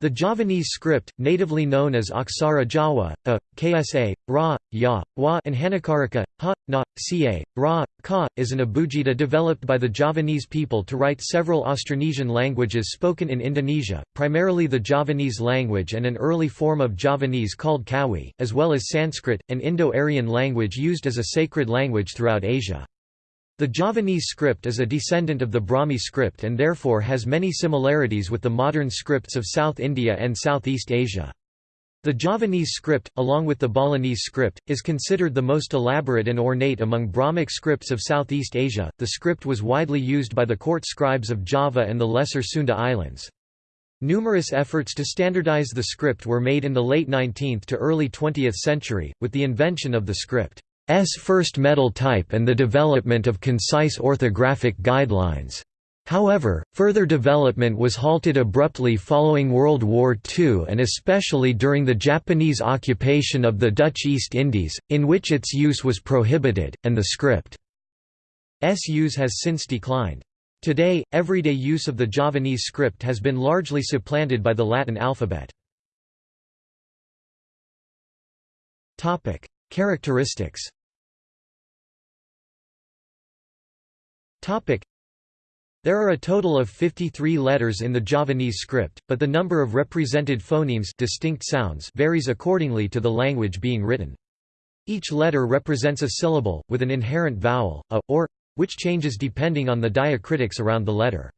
The Javanese script, natively known as Aksara Jawa, a, Ksa, Ra, Ya, Wa and Hanacaraka, Ha, Na, Ca, Ra, Ka, is an abugida developed by the Javanese people to write several Austronesian languages spoken in Indonesia, primarily the Javanese language and an early form of Javanese called Kawi, as well as Sanskrit, an Indo-Aryan language used as a sacred language throughout Asia. The Javanese script is a descendant of the Brahmi script and therefore has many similarities with the modern scripts of South India and Southeast Asia. The Javanese script, along with the Balinese script, is considered the most elaborate and ornate among Brahmic scripts of Southeast Asia. The script was widely used by the court scribes of Java and the Lesser Sunda Islands. Numerous efforts to standardize the script were made in the late 19th to early 20th century, with the invention of the script. S first metal type and the development of concise orthographic guidelines. However, further development was halted abruptly following World War II and especially during the Japanese occupation of the Dutch East Indies, in which its use was prohibited, and the script's use has since declined. Today, everyday use of the Javanese script has been largely supplanted by the Latin alphabet. Characteristics There are a total of 53 letters in the Javanese script, but the number of represented phonemes distinct sounds varies accordingly to the language being written. Each letter represents a syllable, with an inherent vowel, a, or, which changes depending on the diacritics around the letter.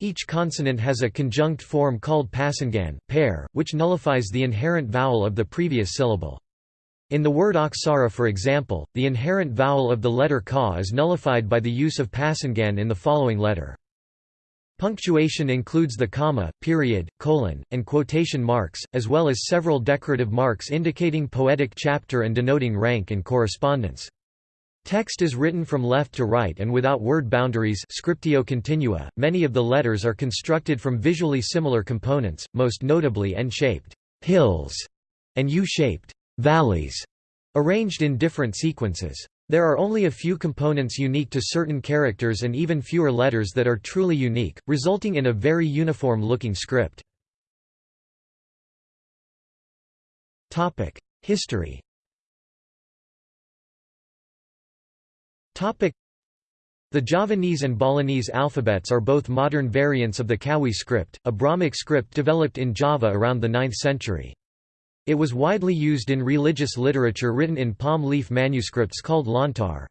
Each consonant has a conjunct form called pasangan pair, which nullifies the inherent vowel of the previous syllable. In the word aksara for example, the inherent vowel of the letter ka is nullified by the use of pasangan in the following letter. Punctuation includes the comma, period, colon, and quotation marks, as well as several decorative marks indicating poetic chapter and denoting rank and correspondence. Text is written from left to right and without word boundaries scriptio continua. Many of the letters are constructed from visually similar components, most notably N-shaped hills and U-shaped valleys, arranged in different sequences. There are only a few components unique to certain characters and even fewer letters that are truly unique, resulting in a very uniform-looking script. History the Javanese and Balinese alphabets are both modern variants of the Kawi script, a Brahmic script developed in Java around the 9th century. It was widely used in religious literature written in palm leaf manuscripts called lontar.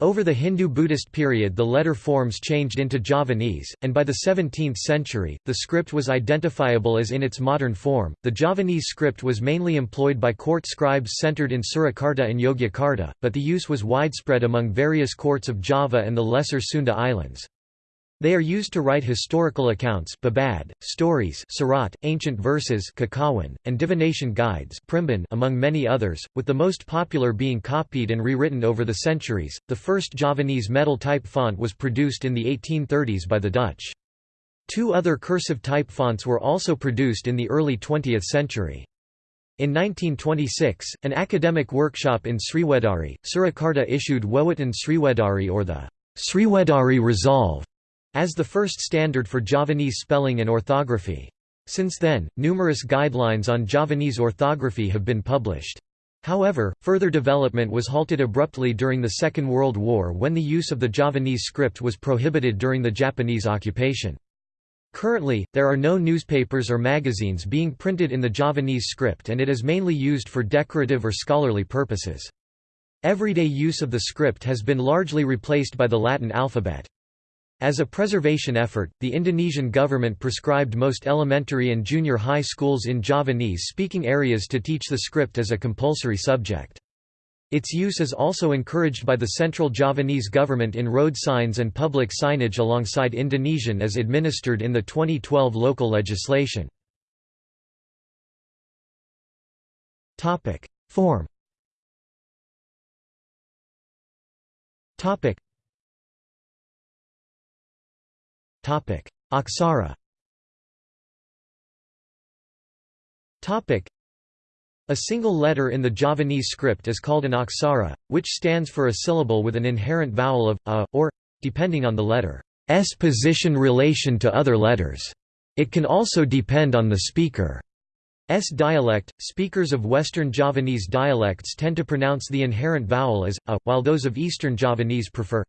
Over the Hindu-Buddhist period the letter forms changed into Javanese, and by the 17th century, the script was identifiable as in its modern form. The Javanese script was mainly employed by court scribes centered in Surakarta and Yogyakarta, but the use was widespread among various courts of Java and the Lesser Sunda Islands. They are used to write historical accounts babad, stories surat, ancient verses kakawin, and divination guides among many others, with the most popular being copied and rewritten over the centuries. The first Javanese metal-type font was produced in the 1830s by the Dutch. Two other cursive type fonts were also produced in the early 20th century. In 1926, an academic workshop in Sriwedari, Surakarta issued Wewaton Sriwedari or the Sriwedari Resolve, as the first standard for Javanese spelling and orthography. Since then, numerous guidelines on Javanese orthography have been published. However, further development was halted abruptly during the Second World War when the use of the Javanese script was prohibited during the Japanese occupation. Currently, there are no newspapers or magazines being printed in the Javanese script and it is mainly used for decorative or scholarly purposes. Everyday use of the script has been largely replaced by the Latin alphabet. As a preservation effort, the Indonesian government prescribed most elementary and junior high schools in Javanese-speaking areas to teach the script as a compulsory subject. Its use is also encouraged by the central Javanese government in road signs and public signage alongside Indonesian as administered in the 2012 local legislation. Form Aksara a single letter in the Javanese script is called an aksara, which stands for a syllable with an inherent vowel of a, or, depending on the letter's position relation to other letters. It can also depend on the speaker's dialect. Speakers of Western Javanese dialects tend to pronounce the inherent vowel as a, while those of Eastern Javanese prefer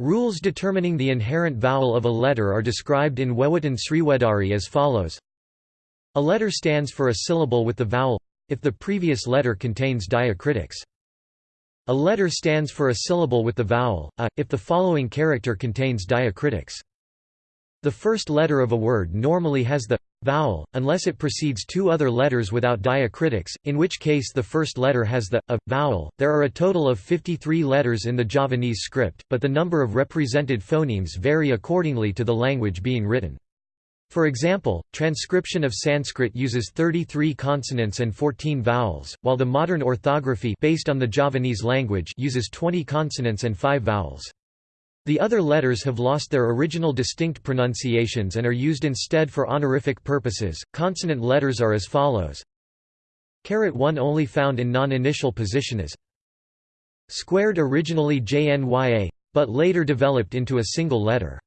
Rules determining the inherent vowel of a letter are described in Wewaton Sriwedari as follows. A letter stands for a syllable with the vowel if the previous letter contains diacritics. A letter stands for a syllable with the vowel a, if the following character contains diacritics. The first letter of a word normally has the vowel, unless it precedes two other letters without diacritics, in which case the first letter has the a vowel. There are a total of 53 letters in the Javanese script, but the number of represented phonemes vary accordingly to the language being written. For example, transcription of Sanskrit uses 33 consonants and 14 vowels, while the modern orthography based on the Javanese language uses 20 consonants and 5 vowels. The other letters have lost their original distinct pronunciations and are used instead for honorific purposes. Consonant letters are as follows. Carat 1 only found in non-initial position as squared originally JNYA, but later developed into a single letter.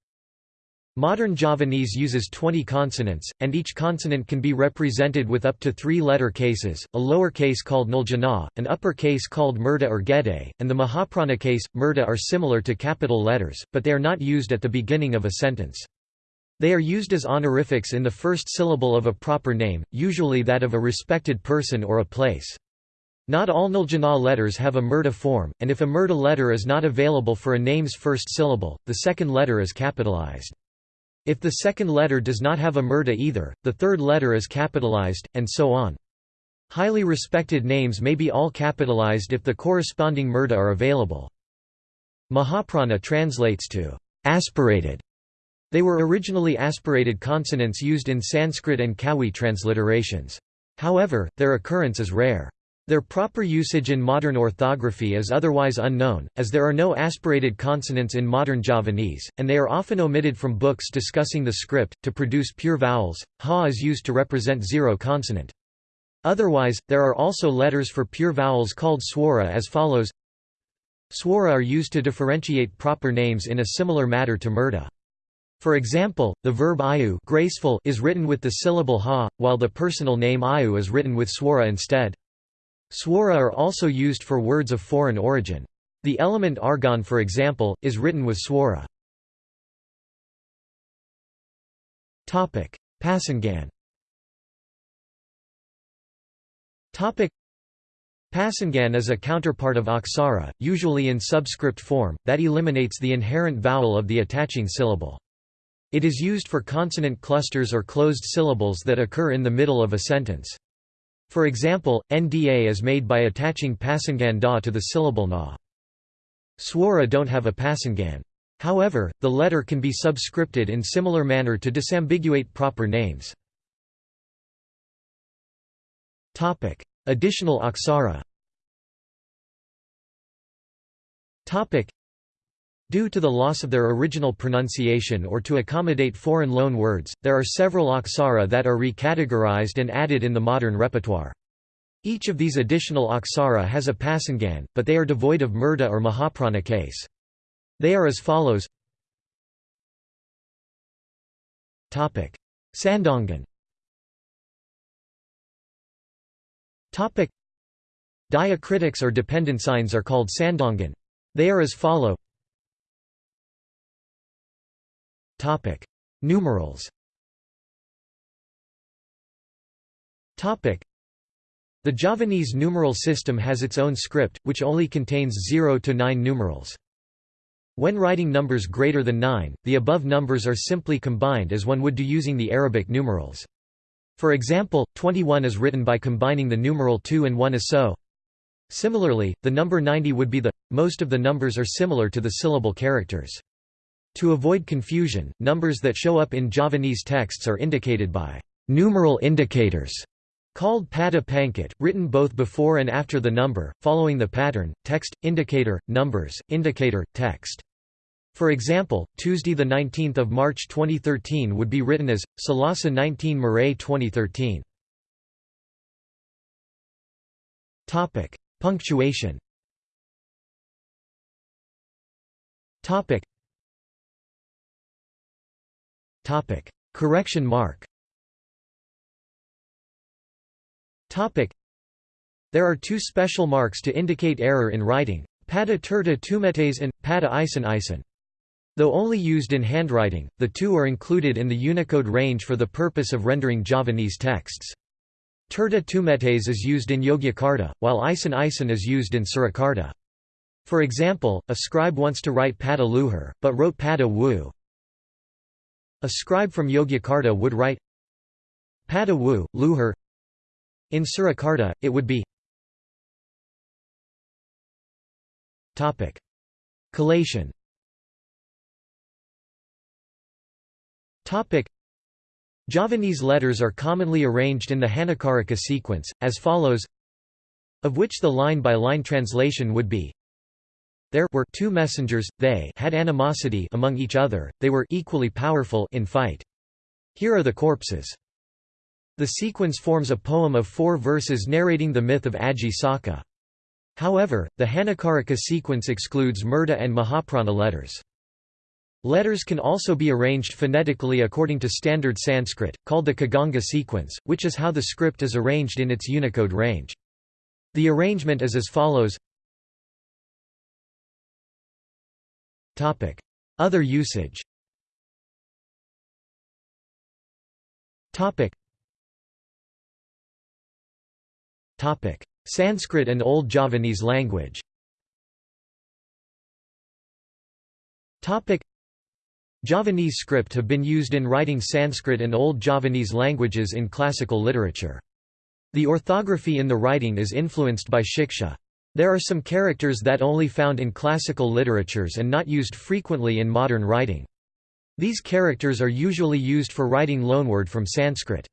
Modern Javanese uses 20 consonants, and each consonant can be represented with up to three letter cases, a lower case called nuljana, an upper case called murda or gede, and the Mahaprana case, murda are similar to capital letters, but they are not used at the beginning of a sentence. They are used as honorifics in the first syllable of a proper name, usually that of a respected person or a place. Not all nuljana letters have a murda form, and if a murda letter is not available for a name's first syllable, the second letter is capitalized. If the second letter does not have a murda either, the third letter is capitalized, and so on. Highly respected names may be all capitalized if the corresponding murda are available. Mahaprana translates to aspirated. They were originally aspirated consonants used in Sanskrit and Kawi transliterations. However, their occurrence is rare. Their proper usage in modern orthography is otherwise unknown, as there are no aspirated consonants in modern Javanese, and they are often omitted from books discussing the script. To produce pure vowels, ha is used to represent zero consonant. Otherwise, there are also letters for pure vowels called swara as follows Swara are used to differentiate proper names in a similar manner to murda. For example, the verb ayu graceful is written with the syllable ha, while the personal name ayu is written with swara instead. Swara are also used for words of foreign origin. The element argon for example, is written with swara. Pasangan Pasangan is a counterpart of aksara, usually in subscript form, that eliminates the inherent vowel of the attaching syllable. It is used for consonant clusters or closed syllables that occur in the middle of a sentence. For example, nda is made by attaching pasangan da to the syllable na. Swara don't have a pasangan. However, the letter can be subscripted in similar manner to disambiguate proper names. Additional aksara Due to the loss of their original pronunciation or to accommodate foreign loan words, there are several aksara that are recategorized and added in the modern repertoire. Each of these additional aksara has a pasangan, but they are devoid of murda or mahaprana case. They are as follows Sandongan Diacritics or dependent signs are called sandongan. They are as follow Topic: Numerals. Topic: The Javanese numeral system has its own script, which only contains 0 to 9 numerals. When writing numbers greater than 9, the above numbers are simply combined as one would do using the Arabic numerals. For example, 21 is written by combining the numeral 2 and 1 as so. Similarly, the number 90 would be the. Most of the numbers are similar to the syllable characters. To avoid confusion, numbers that show up in Javanese texts are indicated by numeral indicators called pada pangkat, written both before and after the number, following the pattern, text, indicator, numbers, indicator, text. For example, Tuesday 19 March 2013 would be written as, Salasa 19 Maray 2013. Punctuation Correction mark Topic. There are two special marks to indicate error in writing, pada tirta tumetes and pada isen isen. Though only used in handwriting, the two are included in the Unicode range for the purpose of rendering Javanese texts. Tirta tumetes is used in Yogyakarta, while isen isen is used in Surakarta. For example, a scribe wants to write pada luhur, but wrote pada wu. A scribe from Yogyakarta would write pada wu, luhur. In Surakarta, it would be Collation. Javanese letters are commonly arranged in the Hanacaraka sequence, as follows of which the line-by-line -line translation would be There were two messengers, they had animosity among each other, they were equally powerful in fight. Here are the corpses. The sequence forms a poem of four verses narrating the myth of Aji Saka. However, the Hanacaraka sequence excludes Murda and Mahaprana letters. Letters can also be arranged phonetically according to standard Sanskrit, called the Kaganga sequence, which is how the script is arranged in its Unicode range. The arrangement is as follows Other usage. Sanskrit and Old Javanese language. Javanese script have been used in writing Sanskrit and Old Javanese languages in classical literature. The orthography in the writing is influenced by Shiksha. There are some characters that only found in classical literatures and not used frequently in modern writing. These characters are usually used for writing loanword from Sanskrit.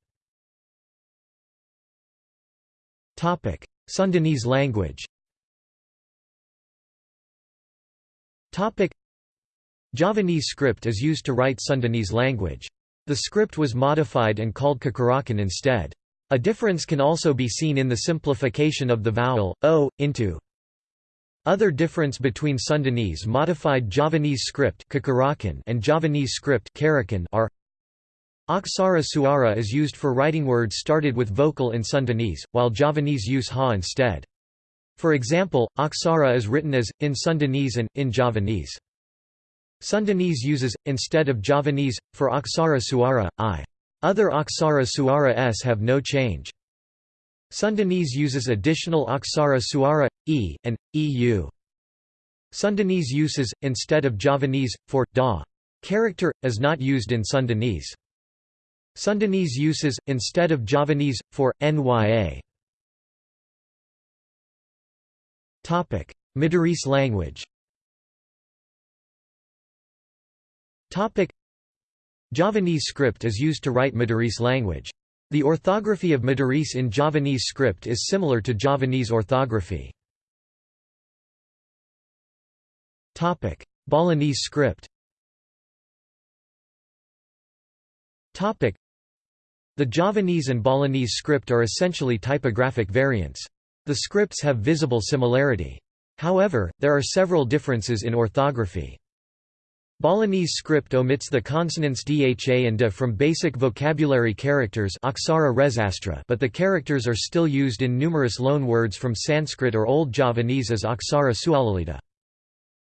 Sundanese language Javanese script is used to write Sundanese language. The script was modified and called Cacarakan instead. A difference can also be seen in the simplification of the vowel, o, into. Other difference between Sundanese modified Javanese script and Javanese script are Aksara suara is used for writing words started with vocal in Sundanese, while Javanese use ha instead. For example, Aksara is written as, in Sundanese and, in Javanese. Sundanese uses, instead of Javanese, for Aksara Suara, I. Other Aksara Suara s have no change. Sundanese uses additional Aksara Suara, e, and, eu. Sundanese uses, instead of Javanese, for, da. Character, is not used in Sundanese. Sundanese uses, instead of Javanese, for, nya. Madurese language Javanese script is used to write Madurese language. The orthography of Madurese in Javanese script is similar to Javanese orthography. Balinese script The Javanese and Balinese script are essentially typographic variants. The scripts have visible similarity. However, there are several differences in orthography. Balinese script omits the consonants dha and da from basic vocabulary characters but the characters are still used in numerous loanwords from Sanskrit or Old Javanese as aksara swalalita.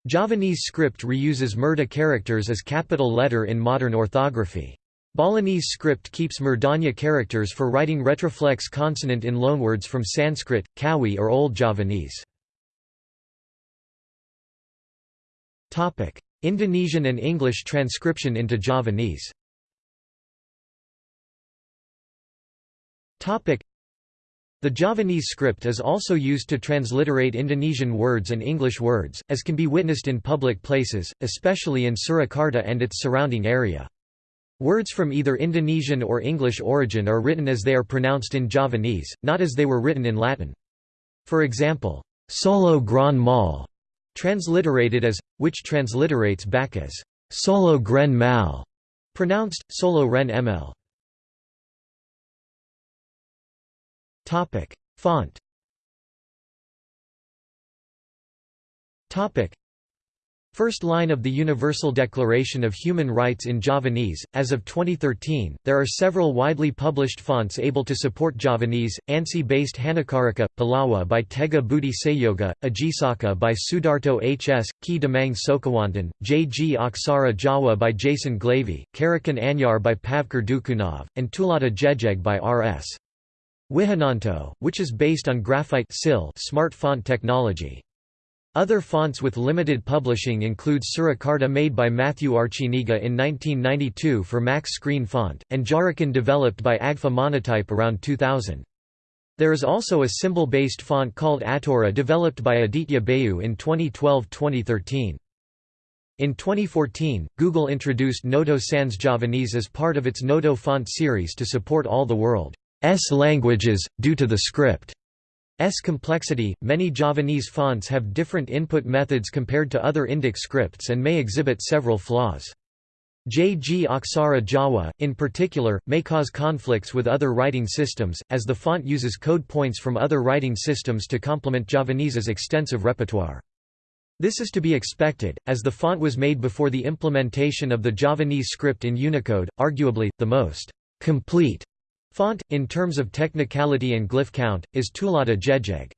Javanese script reuses murda characters as capital letter in modern orthography. Balinese script keeps murdanya characters for writing retroflex consonant in loanwords from Sanskrit, Kawi or Old Javanese. Indonesian and English transcription into Javanese the Javanese script is also used to transliterate Indonesian words and English words, as can be witnessed in public places, especially in Surakarta and its surrounding area. Words from either Indonesian or English origin are written as they are pronounced in Javanese, not as they were written in Latin. For example, Solo Gran Mal transliterated as, which transliterates back as solo gren mal, pronounced solo ren ml. Topic: Font. Topic: First line of the Universal Declaration of Human Rights in Javanese. As of 2013, there are several widely published fonts able to support Javanese, ANSI-based Hanacaraka, Palawa by Teguh Budi Sayoga, Ajisaka by Sudarto H.S., Ki Demang Sokawantan, J. G. Aksara Jawa by Jason Glavy, Karakan Anyar by Pavkar Dukunov, and Tuladha Jejeg by R.S. Wihananto, which is based on graphite smart font technology. Other fonts with limited publishing include Surakarta made by Matthew Arciniega in 1992 for Max Screen Font, and Jarakan developed by Agfa Monotype around 2000. There is also a symbol-based font called Atora developed by Aditya Bayu in 2012-2013. In 2014, Google introduced Noto Sans Javanese as part of its Noto font series to support all the world's languages, due to the script S complexity, many Javanese fonts have different input methods compared to other Indic scripts and may exhibit several flaws. JG Aksara Jawa, in particular, may cause conflicts with other writing systems, as the font uses code points from other writing systems to complement Javanese's extensive repertoire. This is to be expected, as the font was made before the implementation of the Javanese script in Unicode, arguably, the most complete Font, in terms of technicality and glyph count, is Tuladha Jejeg.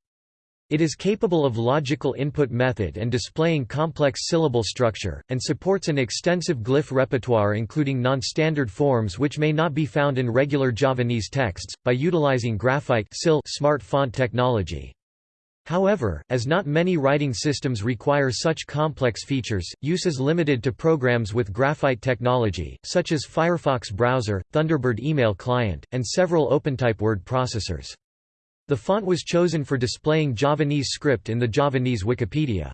It is capable of logical input method and displaying complex syllable structure, and supports an extensive glyph repertoire including non-standard forms which may not be found in regular Javanese texts, by utilizing graphite smart font technology. However, as not many writing systems require such complex features, use is limited to programs with graphite technology, such as Firefox browser, Thunderbird email client, and several OpenType word processors. The font was chosen for displaying Javanese script in the Javanese Wikipedia.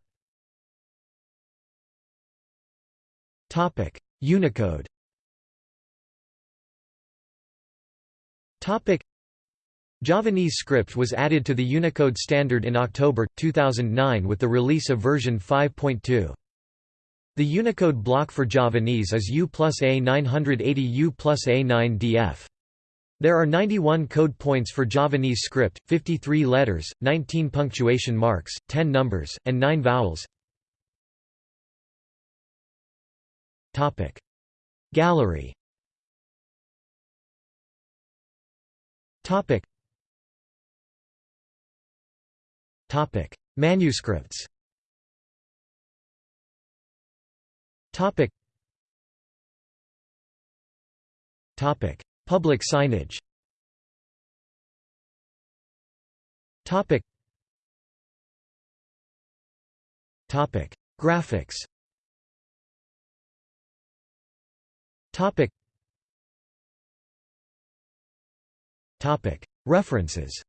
Unicode Javanese script was added to the Unicode standard in October, 2009 with the release of version 5.2. The Unicode block for Javanese is U plus A 980 U plus A 9 DF. There are 91 code points for Javanese script, 53 letters, 19 punctuation marks, 10 numbers, and 9 vowels. Gallery Manuscripts. Topic. Topic: Public signage. Topic. Topic: Graphics. Topic. Topic: References.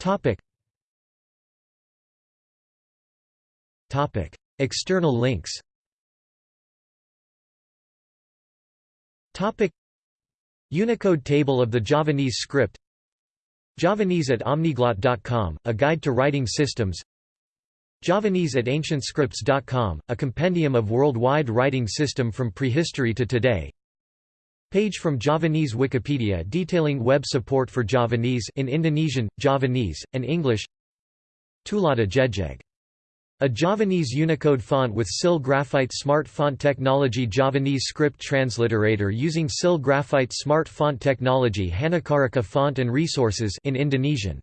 Topic. Topic. External links Topic. Unicode table of the Javanese script Javanese at omniglot.com, a guide to writing systems Javanese at ancientscripts.com, a compendium of worldwide writing system from prehistory to today Page from Javanese Wikipedia detailing web support for Javanese in Indonesian, Javanese, and English Tuladha Jejeg. A Javanese Unicode font with SIL Graphite Smart Font Technology Javanese script transliterator using SIL Graphite Smart Font Technology Hanacaraka font and resources in Indonesian